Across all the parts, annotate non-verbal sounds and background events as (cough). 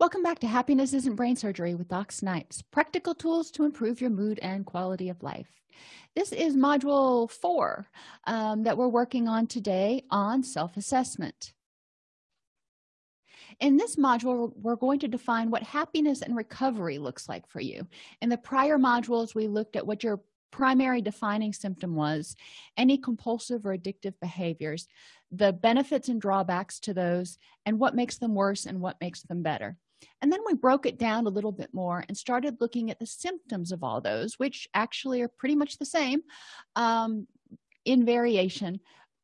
Welcome back to Happiness Isn't Brain Surgery with Doc Snipes, practical tools to improve your mood and quality of life. This is module four um, that we're working on today on self-assessment. In this module, we're going to define what happiness and recovery looks like for you. In the prior modules, we looked at what your primary defining symptom was, any compulsive or addictive behaviors, the benefits and drawbacks to those, and what makes them worse and what makes them better and then we broke it down a little bit more and started looking at the symptoms of all those which actually are pretty much the same um, in variation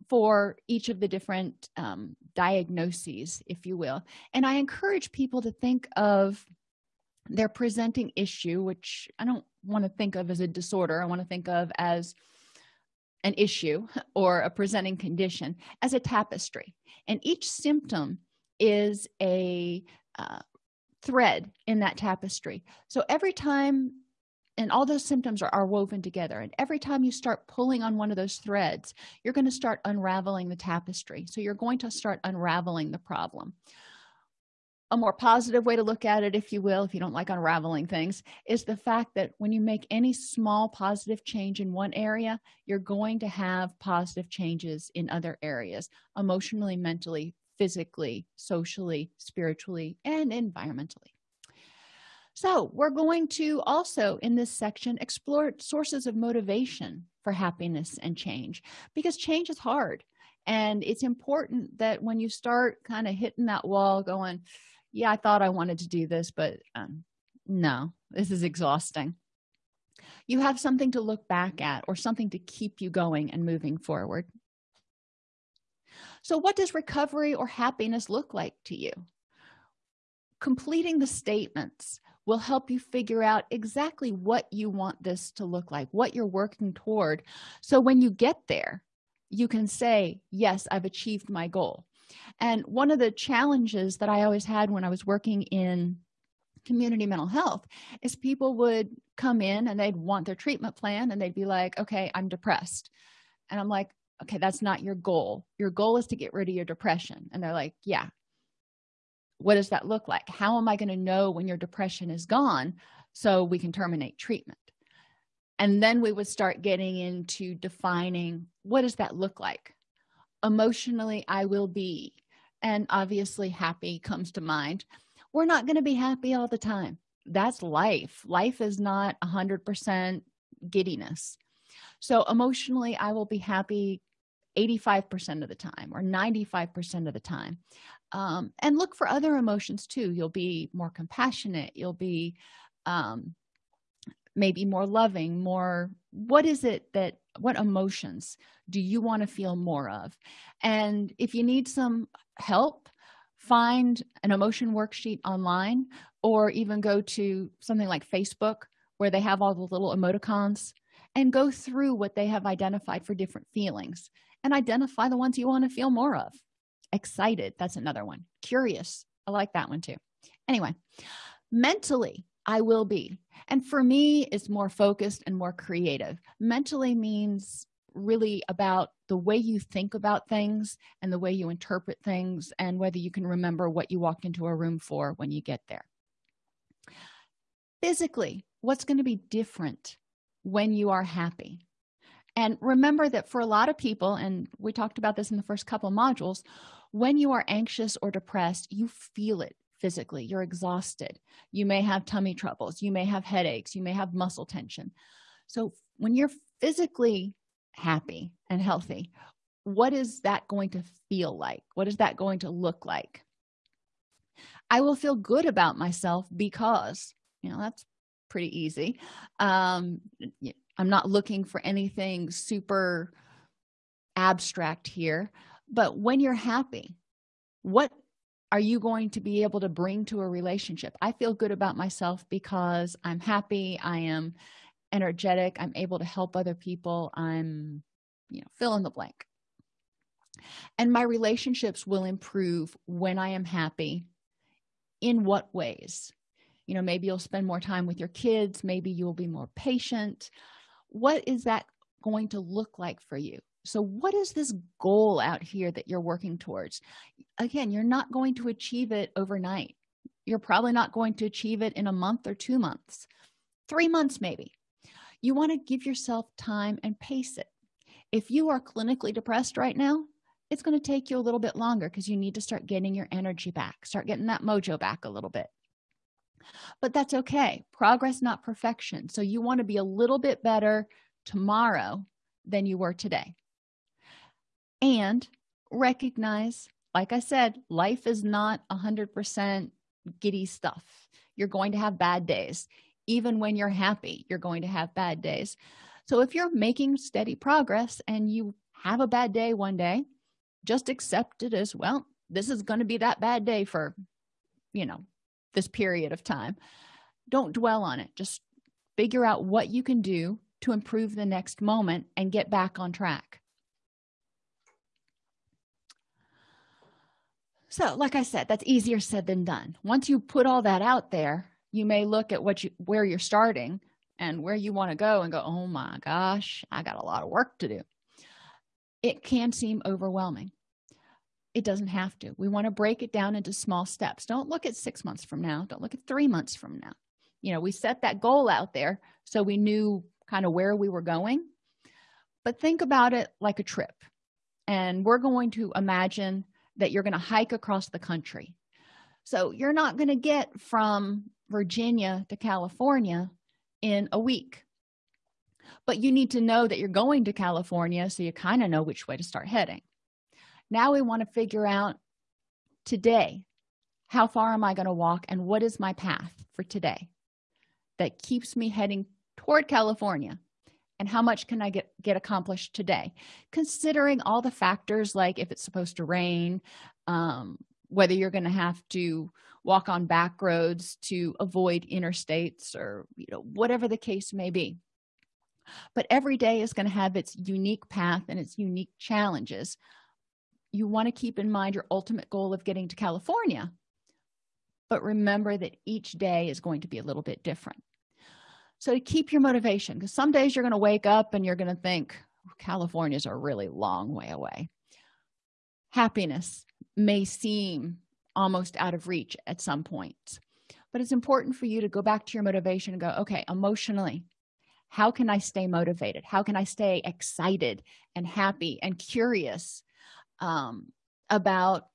for each of the different um, diagnoses if you will. And i encourage people to think of their presenting issue which i don't want to think of as a disorder. I want to think of as an issue (laughs) or a presenting condition as a tapestry. And each symptom is a uh, thread in that tapestry. So every time and all those symptoms are, are woven together and every time you start pulling on one of those threads you're going to start unraveling the tapestry. So you're going to start unraveling the problem. A more positive way to look at it if you will if you don't like unraveling things is the fact that when you make any small positive change in one area you're going to have positive changes in other areas emotionally mentally physically socially spiritually and environmentally. So we're going to also in this section explore sources of motivation for happiness and change because change is hard. And it's important that when you start kind of hitting that wall going yeah i thought i wanted to do this but um, no this is exhausting. You have something to look back at or something to keep you going and moving forward so what does recovery or happiness look like to you? Completing the statements will help you figure out exactly what you want this to look like what you're working toward. So when you get there you can say yes i've achieved my goal. And one of the challenges that i always had when i was working in community mental health is people would come in and they'd want their treatment plan and they'd be like okay i'm depressed. And i'm like okay that's not your goal. Your goal is to get rid of your depression. And they're like yeah. What does that look like? How am i going to know when your depression is gone so we can terminate treatment? And then we would start getting into defining what does that look like? Emotionally i will be and obviously happy comes to mind. We're not going to be happy all the time. That's life. Life is not a hundred percent giddiness. So emotionally i will be happy 85 percent of the time or 95 percent of the time. Um, and look for other emotions too. You'll be more compassionate. You'll be um, maybe more loving more what is it that what emotions do you want to feel more of? And if you need some help find an emotion worksheet online or even go to something like facebook where they have all the little emoticons and go through what they have identified for different feelings and identify the ones you want to feel more of. Excited that's another one. Curious i like that one too. Anyway mentally i will be. And for me it's more focused and more creative. Mentally means really about the way you think about things and the way you interpret things and whether you can remember what you walked into a room for when you get there. Physically what's going to be different when you are happy and remember that for a lot of people and we talked about this in the first couple modules when you are anxious or depressed you feel it physically. You're exhausted. You may have tummy troubles. You may have headaches. You may have muscle tension. So when you're physically happy and healthy what is that going to feel like? What is that going to look like? I will feel good about myself because you know that's pretty easy. Um i'm not looking for anything super abstract here but when you're happy what are you going to be able to bring to a relationship? I feel good about myself because i'm happy i am energetic i'm able to help other people i'm you know fill in the blank. And my relationships will improve when i am happy. In what ways? You know maybe you'll spend more time with your kids maybe you'll be more patient what is that going to look like for you? So what is this goal out here that you're working towards? Again you're not going to achieve it overnight. You're probably not going to achieve it in a month or two months. Three months maybe. You want to give yourself time and pace it. If you are clinically depressed right now it's going to take you a little bit longer because you need to start getting your energy back start getting that mojo back a little bit but that's okay. Progress not perfection. So you want to be a little bit better tomorrow than you were today. And recognize like i said life is not a hundred percent giddy stuff. You're going to have bad days. Even when you're happy you're going to have bad days. So if you're making steady progress and you have a bad day one day just accept it as well this is going to be that bad day for you know this period of time. Don't dwell on it. Just figure out what you can do to improve the next moment and get back on track. So like i said that's easier said than done. Once you put all that out there you may look at what you where you're starting and where you want to go and go oh my gosh i got a lot of work to do. It can seem overwhelming it doesn't have to. We want to break it down into small steps. Don't look at six months from now. Don't look at three months from now. You know we set that goal out there so we knew kind of where we were going. But think about it like a trip. And we're going to imagine that you're going to hike across the country. So you're not going to get from virginia to california in a week. But you need to know that you're going to california so you kind of know which way to start heading now we want to figure out today how far am i going to walk and what is my path for today that keeps me heading toward california? And how much can i get get accomplished today? Considering all the factors like if it's supposed to rain um, whether you're going to have to walk on back roads to avoid interstates or you know whatever the case may be. But every day is going to have its unique path and its unique challenges you want to keep in mind your ultimate goal of getting to california but remember that each day is going to be a little bit different so to keep your motivation because some days you're going to wake up and you're going to think california's a really long way away happiness may seem almost out of reach at some point. but it's important for you to go back to your motivation and go okay emotionally how can i stay motivated how can i stay excited and happy and curious um, about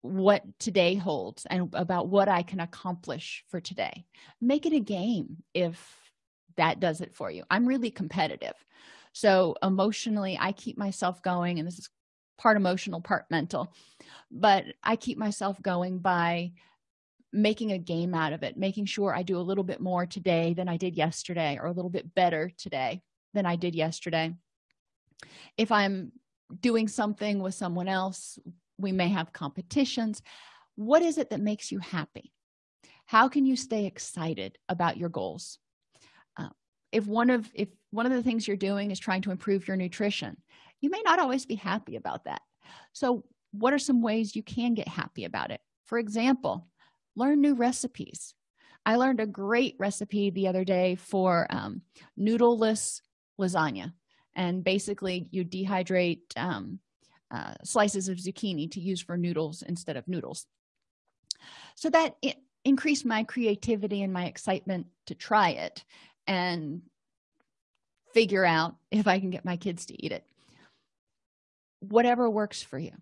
what today holds and about what i can accomplish for today. Make it a game if that does it for you. I'm really competitive. So emotionally i keep myself going and this is part emotional part mental but i keep myself going by making a game out of it making sure i do a little bit more today than i did yesterday or a little bit better today than i did yesterday. If i'm doing something with someone else we may have competitions. What is it that makes you happy? How can you stay excited about your goals? Uh, if one of if one of the things you're doing is trying to improve your nutrition you may not always be happy about that. So what are some ways you can get happy about it? For example learn new recipes. I learned a great recipe the other day for um, noodleless lasagna and basically you dehydrate um, uh, slices of zucchini to use for noodles instead of noodles. So that increased my creativity and my excitement to try it and figure out if i can get my kids to eat it. Whatever works for you.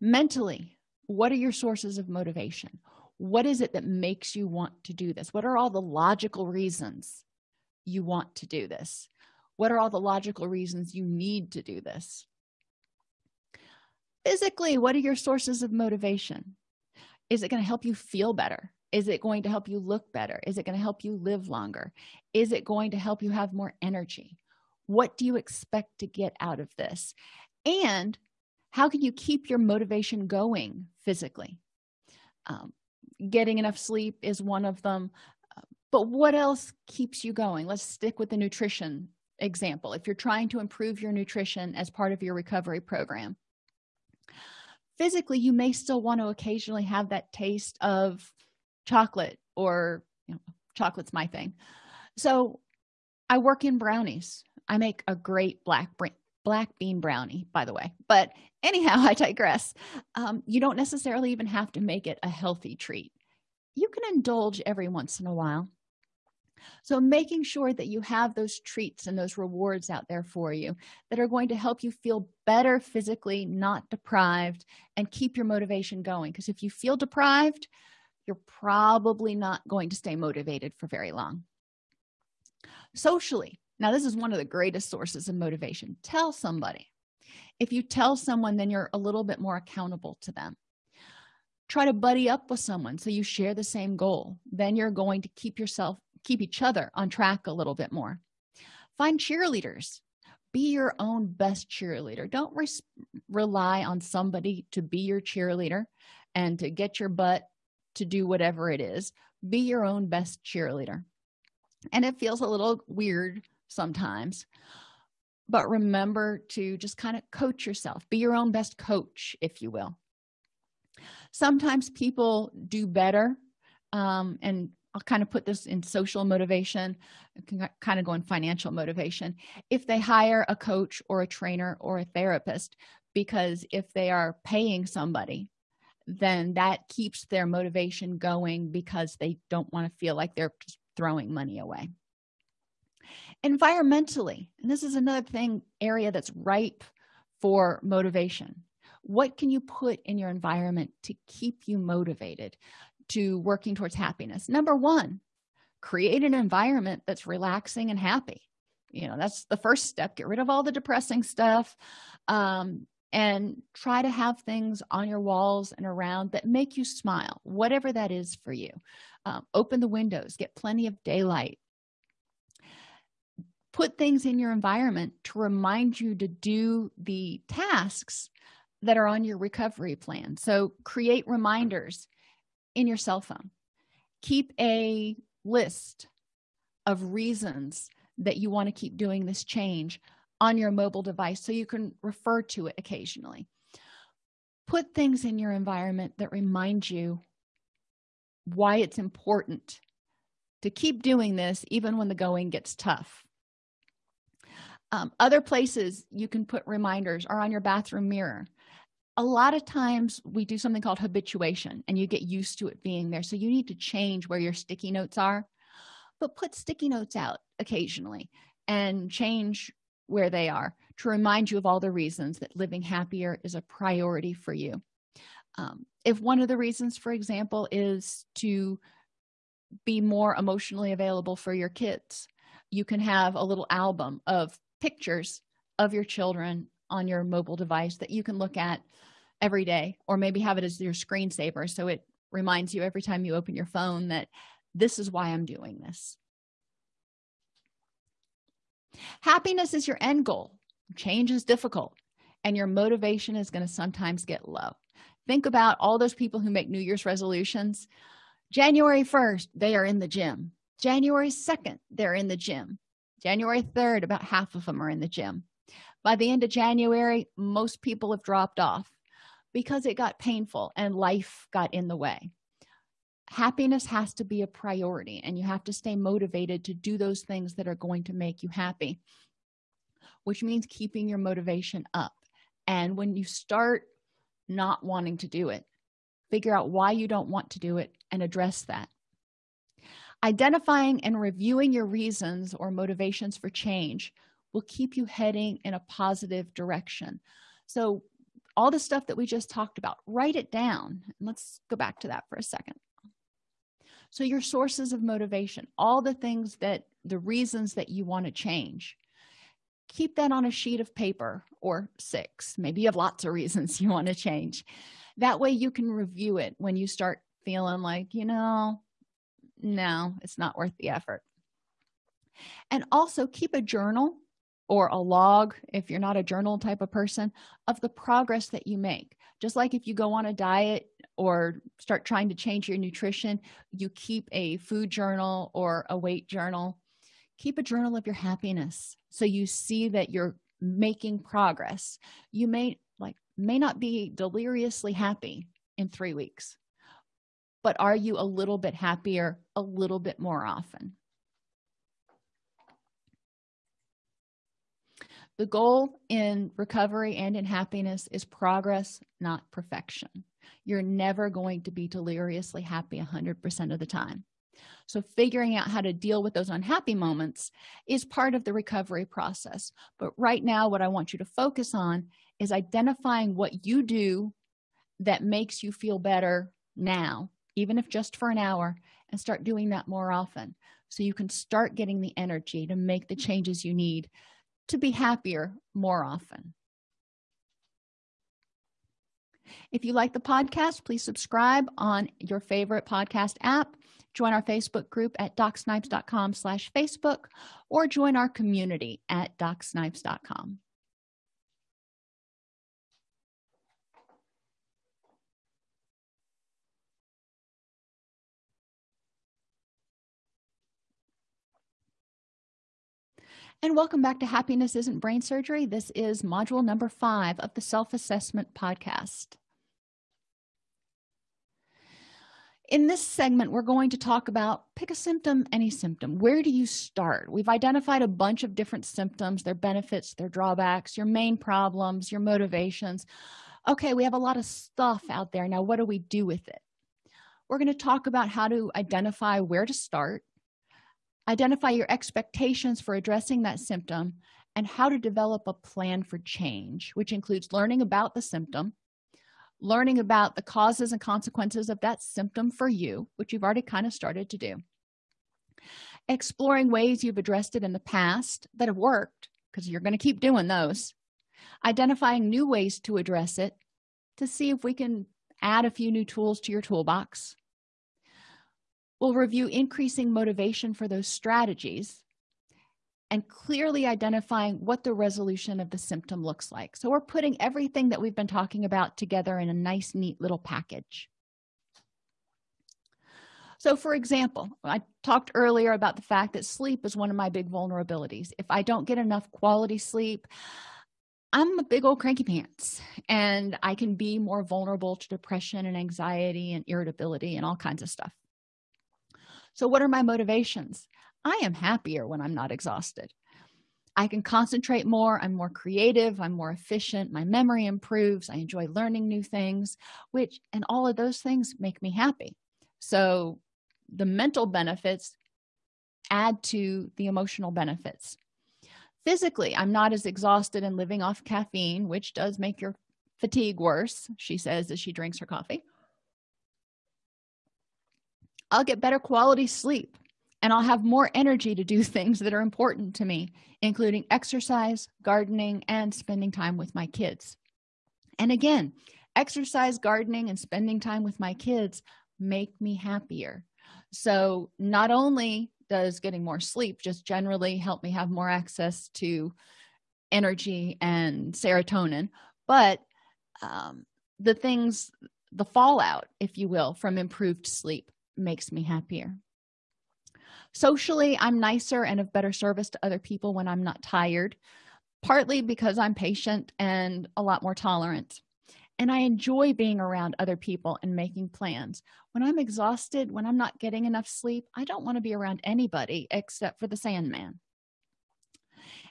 Mentally what are your sources of motivation? What is it that makes you want to do this? What are all the logical reasons you want to do this what are all the logical reasons you need to do this? Physically what are your sources of motivation? Is it going to help you feel better? Is it going to help you look better? Is it going to help you live longer? Is it going to help you have more energy? What do you expect to get out of this? And how can you keep your motivation going physically? Um, getting enough sleep is one of them but what else keeps you going? Let's stick with the nutrition example if you're trying to improve your nutrition as part of your recovery program physically you may still want to occasionally have that taste of chocolate or you know, chocolate's my thing. So i work in brownies. I make a great black black bean brownie by the way. But anyhow (laughs) i digress. Um, you don't necessarily even have to make it a healthy treat. You can indulge every once in a while so making sure that you have those treats and those rewards out there for you that are going to help you feel better physically not deprived and keep your motivation going. Because if you feel deprived you're probably not going to stay motivated for very long. Socially now this is one of the greatest sources of motivation. Tell somebody. If you tell someone then you're a little bit more accountable to them. Try to buddy up with someone so you share the same goal. Then you're going to keep yourself keep each other on track a little bit more. Find cheerleaders. Be your own best cheerleader. Don't rely on somebody to be your cheerleader and to get your butt to do whatever it is. Be your own best cheerleader. And it feels a little weird sometimes but remember to just kind of coach yourself. Be your own best coach if you will. Sometimes people do better um, and i'll kind of put this in social motivation. Kind of go in financial motivation. If they hire a coach or a trainer or a therapist because if they are paying somebody then that keeps their motivation going because they don't want to feel like they're just throwing money away. Environmentally and this is another thing area that's ripe for motivation. What can you put in your environment to keep you motivated to working towards happiness. Number one create an environment that's relaxing and happy. You know that's the first step. Get rid of all the depressing stuff um, and try to have things on your walls and around that make you smile whatever that is for you. Um, open the windows get plenty of daylight. Put things in your environment to remind you to do the tasks that are on your recovery plan. So create reminders in your cell phone. Keep a list of reasons that you want to keep doing this change on your mobile device so you can refer to it occasionally. Put things in your environment that remind you why it's important to keep doing this even when the going gets tough. Um, other places you can put reminders are on your bathroom mirror a lot of times we do something called habituation and you get used to it being there. So you need to change where your sticky notes are but put sticky notes out occasionally and change where they are to remind you of all the reasons that living happier is a priority for you. Um, if one of the reasons for example is to be more emotionally available for your kids you can have a little album of pictures of your children on your mobile device that you can look at every day or maybe have it as your screensaver. So it reminds you every time you open your phone that this is why i'm doing this. Happiness is your end goal. Change is difficult and your motivation is going to sometimes get low. Think about all those people who make new year's resolutions. January 1st they are in the gym. January 2nd they're in the gym. January 3rd about half of them are in the gym by the end of january most people have dropped off because it got painful and life got in the way. Happiness has to be a priority and you have to stay motivated to do those things that are going to make you happy which means keeping your motivation up. And when you start not wanting to do it figure out why you don't want to do it and address that. Identifying and reviewing your reasons or motivations for change will keep you heading in a positive direction. So all the stuff that we just talked about write it down. Let's go back to that for a second. So your sources of motivation all the things that the reasons that you want to change. Keep that on a sheet of paper or six. Maybe you have lots of reasons you want to change. That way you can review it when you start feeling like you know no it's not worth the effort. And also keep a journal or a log if you're not a journal type of person of the progress that you make. Just like if you go on a diet or start trying to change your nutrition you keep a food journal or a weight journal. Keep a journal of your happiness so you see that you're making progress. You may like may not be deliriously happy in three weeks but are you a little bit happier a little bit more often the goal in recovery and in happiness is progress not perfection. You're never going to be deliriously happy 100% of the time. So figuring out how to deal with those unhappy moments is part of the recovery process. But right now what i want you to focus on is identifying what you do that makes you feel better now even if just for an hour and start doing that more often. So you can start getting the energy to make the changes you need to be happier more often. If you like the podcast please subscribe on your favorite podcast app join our facebook group at docsnipes.com slash facebook or join our community at docsnipes.com and welcome back to happiness isn't brain surgery. This is module number five of the self-assessment podcast. In this segment we're going to talk about pick a symptom any symptom. Where do you start? We've identified a bunch of different symptoms their benefits their drawbacks your main problems your motivations. Okay we have a lot of stuff out there. Now what do we do with it? We're going to talk about how to identify where to start identify your expectations for addressing that symptom and how to develop a plan for change which includes learning about the symptom learning about the causes and consequences of that symptom for you which you've already kind of started to do exploring ways you've addressed it in the past that have worked because you're going to keep doing those identifying new ways to address it to see if we can add a few new tools to your toolbox we'll review increasing motivation for those strategies and clearly identifying what the resolution of the symptom looks like. So we're putting everything that we've been talking about together in a nice neat little package. So for example i talked earlier about the fact that sleep is one of my big vulnerabilities. If i don't get enough quality sleep i'm a big old cranky pants and i can be more vulnerable to depression and anxiety and irritability and all kinds of stuff so what are my motivations? I am happier when i'm not exhausted. I can concentrate more i'm more creative i'm more efficient my memory improves i enjoy learning new things which and all of those things make me happy. So the mental benefits add to the emotional benefits. Physically i'm not as exhausted and living off caffeine which does make your fatigue worse she says as she drinks her coffee i'll get better quality sleep and i'll have more energy to do (laughs) things that are important to me including exercise gardening and spending time with my kids. And again exercise gardening and spending time with my kids make me happier. So not only does getting more sleep just generally help me have more access to energy and serotonin but um, the things the fallout if you will from improved sleep makes me happier. Socially i'm nicer and of better service to other people when i'm not tired partly because i'm patient and a lot more tolerant. And i enjoy being around other people and making plans. When i'm exhausted when i'm not getting enough sleep i don't want to be around anybody except for the sandman.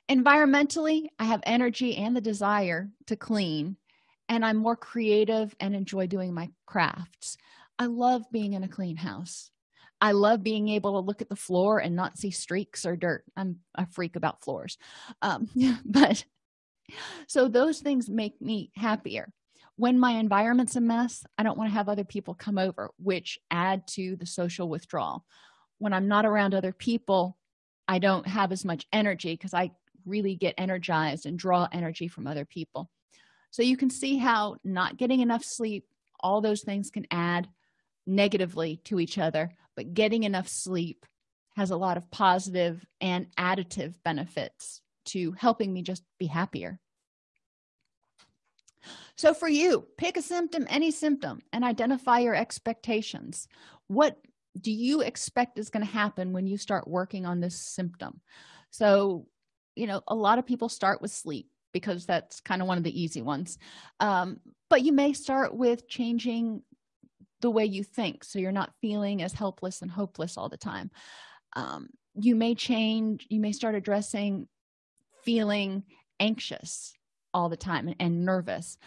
Environmentally i have energy and the desire to clean and i'm more creative and enjoy doing my crafts i love being in a clean house. I love being able to look at the floor and not see streaks or dirt. I'm a freak about floors. Um, (laughs) but so those things make me happier. When my environment's a mess i don't want to have other people come over which add to the social withdrawal. When i'm not around other people i don't have as much energy because i really get energized and draw energy from other people. So you can see how not getting enough sleep all those things can add negatively to each other but getting enough sleep has a lot of positive and additive benefits to helping me just be happier. So for you pick a symptom any symptom and identify your expectations. What do you expect is going to happen when you start working on this symptom? So you know a lot of people start with sleep because that's kind of one of the easy ones. Um, but you may start with changing the way you think so you're not feeling as helpless and hopeless all the time. Um, you may change you may start addressing feeling anxious all the time and, and nervous.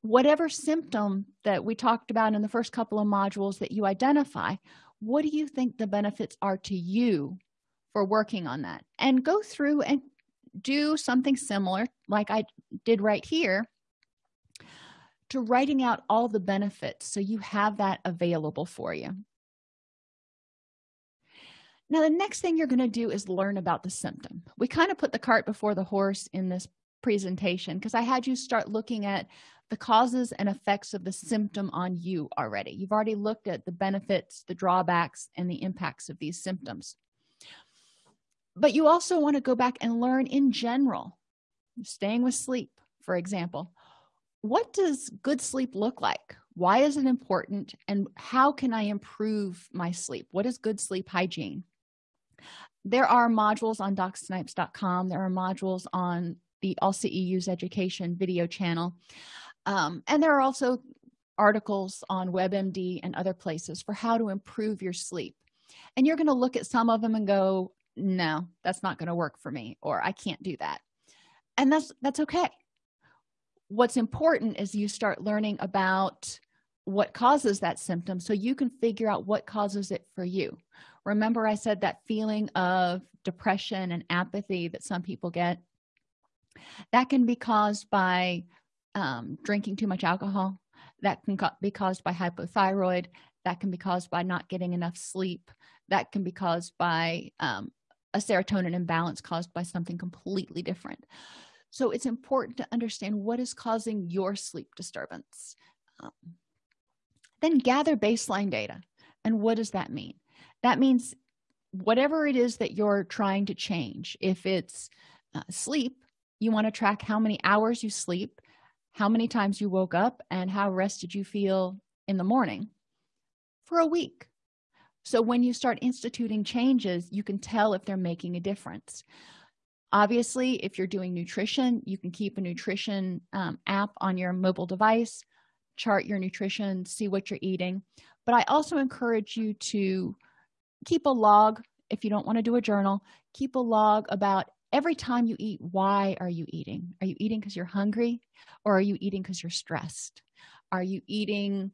Whatever symptom that we talked about in the first couple of modules that you identify what do you think the benefits are to you for working on that? And go through and do something similar like i did right here to writing out all the benefits so you have that available for you. Now the next thing you're going to do is learn about the symptom. We kind of put the cart before the horse in this presentation because i had you start looking at the causes and effects of the symptom on you already. You've already looked at the benefits the drawbacks and the impacts of these symptoms. But you also want to go back and learn in general staying with sleep for example what does good sleep look like? Why is it important and how can i improve my sleep? What is good sleep hygiene? There are modules on docsnipes.com there are modules on the AllCEU's education video channel. Um, and there are also articles on webmd and other places for how to improve your sleep. And you're going to look at some of them and go no that's not going to work for me or i can't do that. And that's that's okay what's important is you start learning about what causes that symptom so you can figure out what causes it for you. Remember i said that feeling of depression and apathy that some people get? That can be caused by um, drinking too much alcohol. That can be caused by hypothyroid. That can be caused by not getting enough sleep. That can be caused by um, a serotonin imbalance caused by something completely different so it's important to understand what is causing your sleep disturbance. Um, then gather baseline data. And what does that mean? That means whatever it is that you're trying to change if it's uh, sleep you want to track how many hours you sleep how many times you woke up and how rested you feel in the morning for a week. So when you start instituting changes you can tell if they're making a difference obviously if you're doing nutrition you can keep a nutrition um, app on your mobile device chart your nutrition see what you're eating. But i also encourage you to keep a log if you don't want to do a journal keep a log about every time you eat why are you eating? Are you eating because you're hungry or are you eating because you're stressed? Are you eating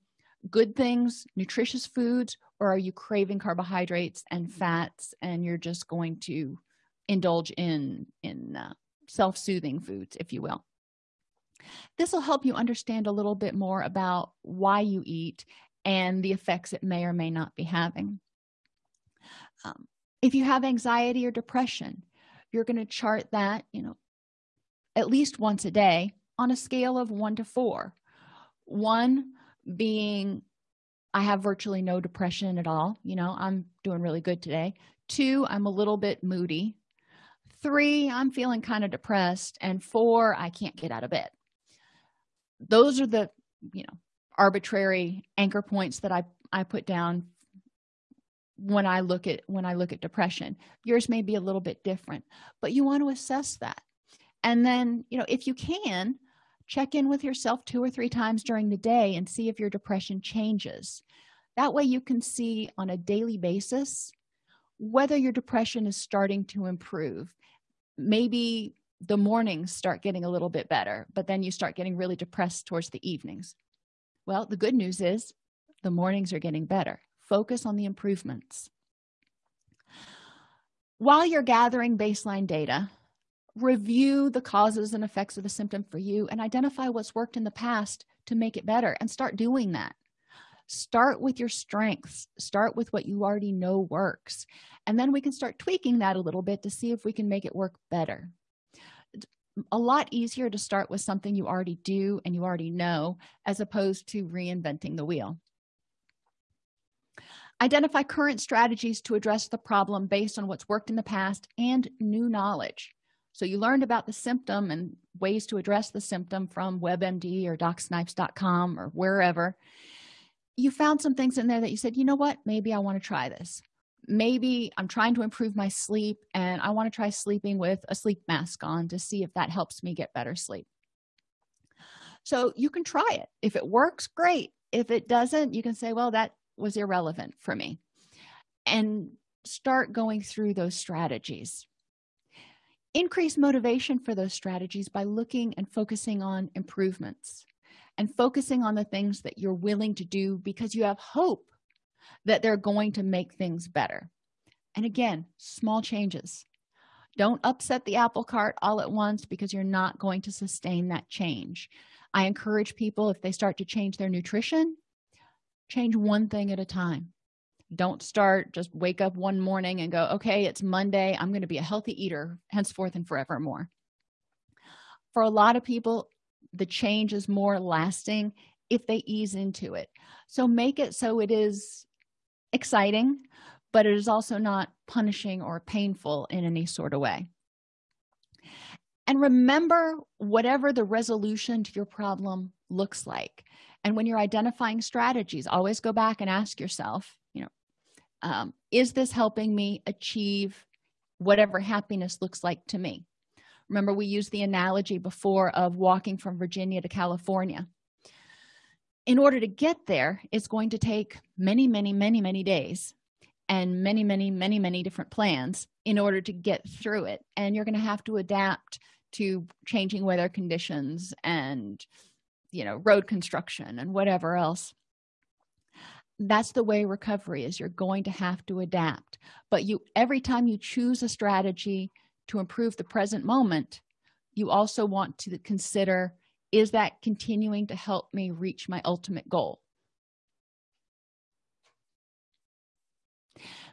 good things nutritious foods or are you craving carbohydrates and fats and you're just going to indulge in in uh, self-soothing foods if you will. This will help you understand a little bit more about why you eat and the effects it may or may not be having. Um, if you have anxiety or depression you're going to chart that you know at least once a day on a scale of one to four. One being i have virtually no depression at all you know i'm doing really good today. Two i'm a little bit moody three i'm feeling kind of depressed and four i can't get out of bed. Those are the you know arbitrary anchor points that i i put down when i look at when i look at depression. Yours may be a little bit different but you want to assess that. And then you know if you can check in with yourself two or three times during the day and see if your depression changes. That way you can see on a daily basis whether your depression is starting to improve maybe the mornings start getting a little bit better but then you start getting really depressed towards the evenings. Well the good news is the mornings are getting better. Focus on the improvements. While you're gathering baseline data review the causes and effects of the symptom for you and identify what's worked in the past to make it better and start doing that start with your strengths. Start with what you already know works. And then we can start tweaking that a little bit to see if we can make it work better. A lot easier to start with something you already do and you already know as opposed to reinventing the wheel. Identify current strategies to address the problem based on what's worked in the past and new knowledge. So you learned about the symptom and ways to address the symptom from webmd or docsnipes.com or wherever you found some things in there that you said you know what? Maybe i want to try this. Maybe i'm trying to improve my sleep and i want to try sleeping with a sleep mask on to see if that helps me get better sleep. So you can try it. If it works great. If it doesn't you can say well that was irrelevant for me. And start going through those strategies. Increase motivation for those strategies by looking and focusing on improvements and focusing on the things that you're willing to do because you have hope that they're going to make things better. And again small changes. Don't upset the apple cart all at once because you're not going to sustain that change. I encourage people if they start to change their nutrition change one thing at a time. Don't start just wake up one morning and go okay it's monday. I'm going to be a healthy eater henceforth and forevermore. For a lot of people the change is more lasting if they ease into it. So make it so it is exciting but it is also not punishing or painful in any sort of way. And remember whatever the resolution to your problem looks like. And when you're identifying strategies always go back and ask yourself you know um, is this helping me achieve whatever happiness looks like to me remember we used the analogy before of walking from virginia to california. In order to get there it's going to take many many many many days and many many many many different plans in order to get through it. And you're going to have to adapt to changing weather conditions and you know road construction and whatever else. That's the way recovery is. You're going to have to adapt. But you every time you choose a strategy to improve the present moment you also want to consider is that continuing to help me reach my ultimate goal?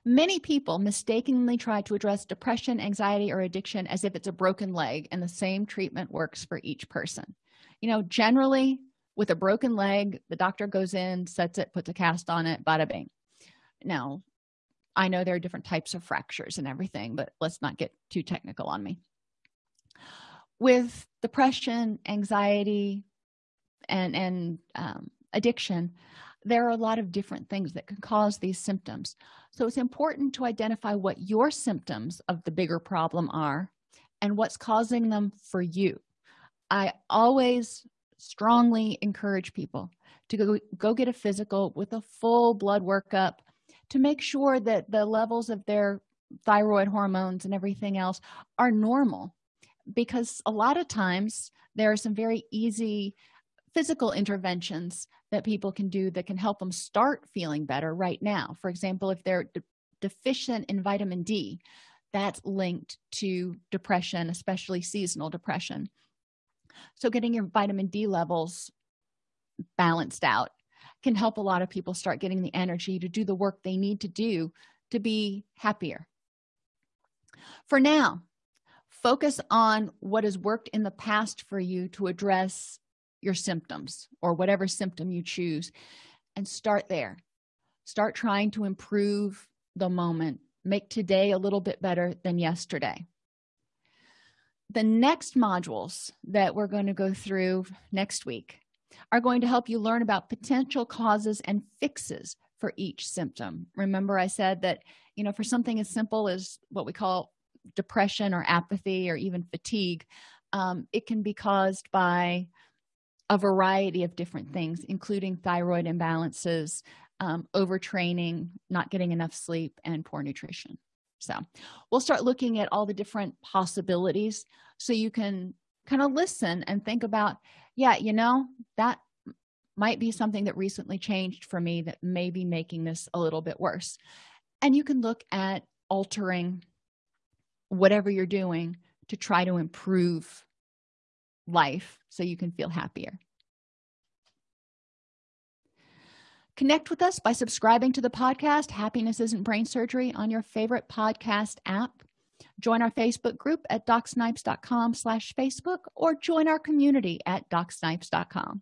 Many people mistakenly try to address depression anxiety or addiction as if it's a broken leg and the same treatment works for each person. You know generally with a broken leg the doctor goes in sets it puts a cast on it bada bing. Now i know there are different types of fractures and everything but let's not get too technical on me. With depression anxiety and and um, addiction there are a lot of different things that can cause these symptoms. So it's important to identify what your symptoms of the bigger problem are and what's causing them for you. I always strongly encourage people to go, go get a physical with a full blood workup to make sure that the levels of their thyroid hormones and everything else are normal. Because a lot of times there are some very easy physical interventions that people can do that can help them start feeling better right now. For example if they're de deficient in vitamin d that's linked to depression especially seasonal depression. So getting your vitamin d levels balanced out can help a lot of people start getting the energy to do the work they need to do to be happier. For now focus on what has worked in the past for you to address your symptoms or whatever symptom you choose and start there. Start trying to improve the moment. Make today a little bit better than yesterday. The next modules that we're going to go through next week are going to help you learn about potential causes and fixes for each symptom. Remember i said that you know for something as simple as what we call depression or apathy or even fatigue um, it can be caused by a variety of different things including thyroid imbalances um, overtraining not getting enough sleep and poor nutrition. So we'll start looking at all the different possibilities so you can kind of listen and think about yeah you know that might be something that recently changed for me that may be making this a little bit worse. And you can look at altering whatever you're doing to try to improve life so you can feel happier. Connect with us by subscribing to the podcast happiness isn't brain surgery on your favorite podcast app join our facebook group at docsnipes.com slash facebook or join our community at docsnipes.com